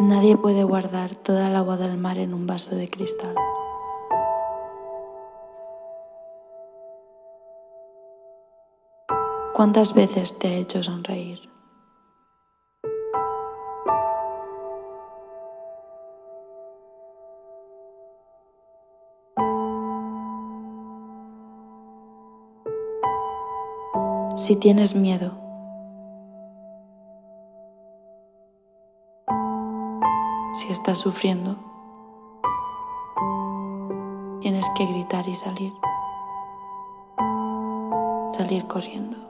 Nadie puede guardar toda el agua del mar en un vaso de cristal. ¿Cuántas veces te ha hecho sonreír? Si tienes miedo, si estás sufriendo, tienes que gritar y salir, salir corriendo.